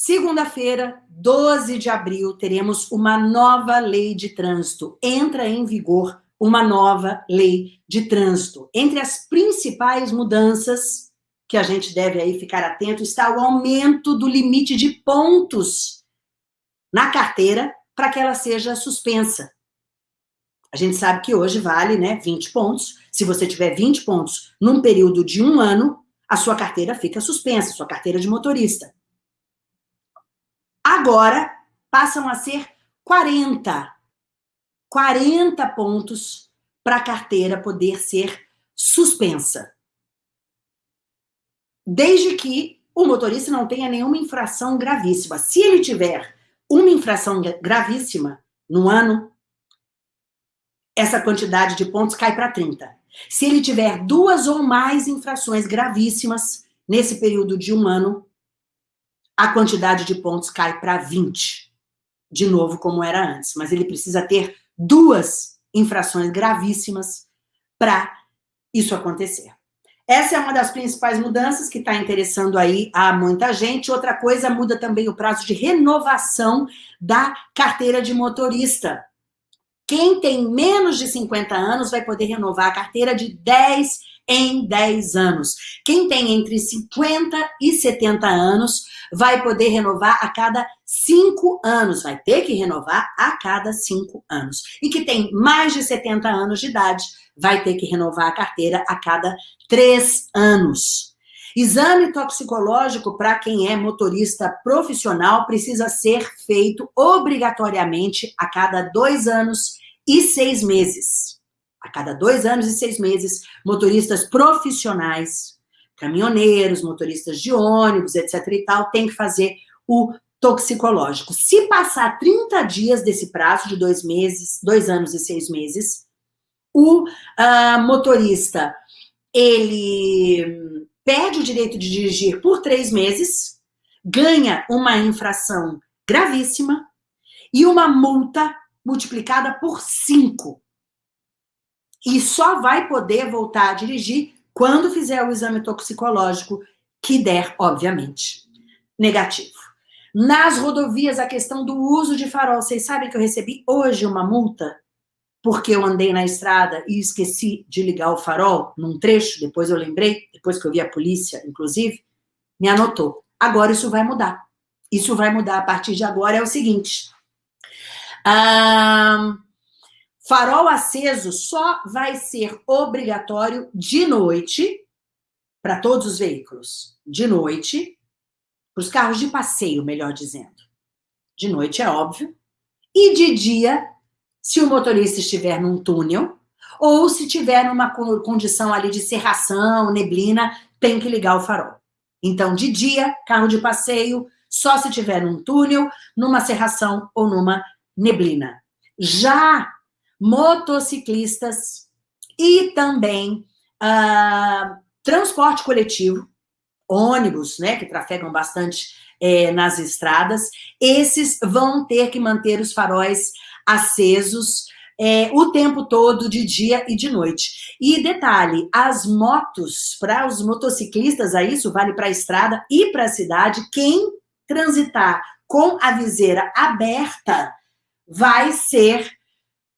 Segunda-feira, 12 de abril, teremos uma nova lei de trânsito. Entra em vigor uma nova lei de trânsito. Entre as principais mudanças que a gente deve aí ficar atento está o aumento do limite de pontos na carteira para que ela seja suspensa. A gente sabe que hoje vale né, 20 pontos. Se você tiver 20 pontos num período de um ano, a sua carteira fica suspensa, sua carteira de motorista. Agora, passam a ser 40. 40 pontos para a carteira poder ser suspensa. Desde que o motorista não tenha nenhuma infração gravíssima. Se ele tiver uma infração gravíssima no ano, essa quantidade de pontos cai para 30. Se ele tiver duas ou mais infrações gravíssimas nesse período de um ano, a quantidade de pontos cai para 20. De novo, como era antes. Mas ele precisa ter duas infrações gravíssimas para isso acontecer. Essa é uma das principais mudanças que está interessando aí a muita gente. Outra coisa, muda também o prazo de renovação da carteira de motorista. Quem tem menos de 50 anos vai poder renovar a carteira de 10 em 10 anos. Quem tem entre 50 e 70 anos vai poder renovar a cada 5 anos, vai ter que renovar a cada 5 anos. E que tem mais de 70 anos de idade vai ter que renovar a carteira a cada 3 anos. Exame toxicológico para quem é motorista profissional precisa ser feito obrigatoriamente a cada dois anos e seis meses. A cada dois anos e seis meses, motoristas profissionais, caminhoneiros, motoristas de ônibus, etc e tal, tem que fazer o toxicológico. Se passar 30 dias desse prazo de dois meses, dois anos e seis meses, o uh, motorista, ele perde o direito de dirigir por três meses, ganha uma infração gravíssima e uma multa multiplicada por cinco. E só vai poder voltar a dirigir quando fizer o exame toxicológico, que der, obviamente, negativo. Nas rodovias, a questão do uso de farol. Vocês sabem que eu recebi hoje uma multa porque eu andei na estrada e esqueci de ligar o farol num trecho, depois eu lembrei, depois que eu vi a polícia, inclusive, me anotou. Agora isso vai mudar. Isso vai mudar a partir de agora, é o seguinte. Farol aceso só vai ser obrigatório de noite para todos os veículos. De noite, para os carros de passeio, melhor dizendo. De noite é óbvio. E de dia se o motorista estiver num túnel, ou se tiver numa condição ali de cerração, neblina, tem que ligar o farol. Então, de dia, carro de passeio, só se tiver num túnel, numa cerração ou numa neblina. Já motociclistas e também uh, transporte coletivo, ônibus, né, que trafegam bastante é, nas estradas, esses vão ter que manter os faróis acesos é, o tempo todo, de dia e de noite. E detalhe, as motos, para os motociclistas, a isso vale para a estrada e para a cidade, quem transitar com a viseira aberta vai ser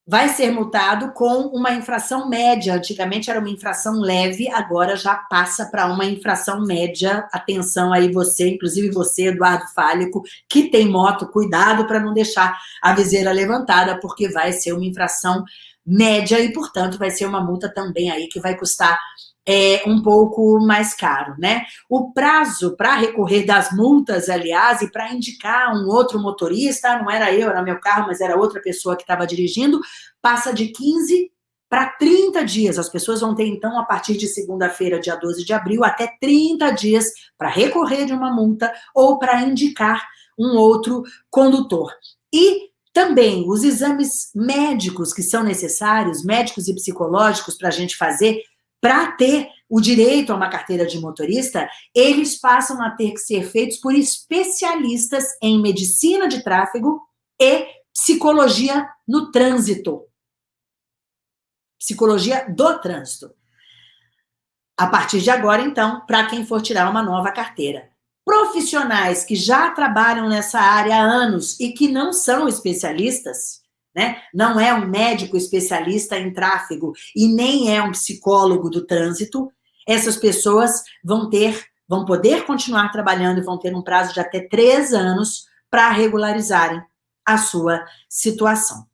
vai ser multado com uma infração média. Antigamente era uma infração leve, agora já passa para uma infração média. Atenção aí você, inclusive você, Eduardo Fálico, que tem moto, cuidado para não deixar a viseira levantada, porque vai ser uma infração média e, portanto, vai ser uma multa também aí que vai custar é, um pouco mais caro, né? O prazo para recorrer das multas, aliás, e para indicar um outro motorista, não era eu, era meu carro, mas era outra pessoa que estava dirigindo, passa de 15 para 30 dias. As pessoas vão ter, então, a partir de segunda-feira, dia 12 de abril, até 30 dias para recorrer de uma multa ou para indicar um outro condutor. E também os exames médicos que são necessários, médicos e psicológicos para a gente fazer para ter o direito a uma carteira de motorista, eles passam a ter que ser feitos por especialistas em medicina de tráfego e psicologia no trânsito. Psicologia do trânsito. A partir de agora, então, para quem for tirar uma nova carteira. profissionais que já trabalham nessa área há anos e que não são especialistas, né? Não é um médico especialista em tráfego e nem é um psicólogo do trânsito, essas pessoas vão ter, vão poder continuar trabalhando e vão ter um prazo de até três anos para regularizarem a sua situação.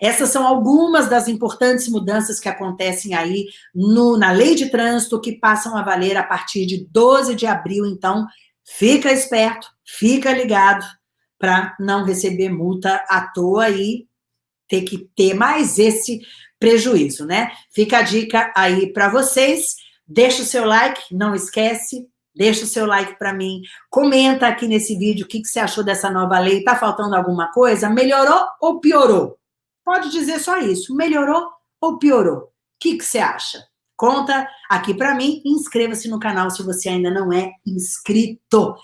Essas são algumas das importantes mudanças que acontecem aí no, na lei de trânsito, que passam a valer a partir de 12 de abril. Então, fica esperto, fica ligado para não receber multa à toa e ter que ter mais esse prejuízo, né? Fica a dica aí para vocês. Deixa o seu like, não esquece, deixa o seu like para mim, comenta aqui nesse vídeo o que, que você achou dessa nova lei, tá faltando alguma coisa? Melhorou ou piorou? Pode dizer só isso, melhorou ou piorou? O que, que você acha? Conta aqui para mim inscreva-se no canal se você ainda não é inscrito.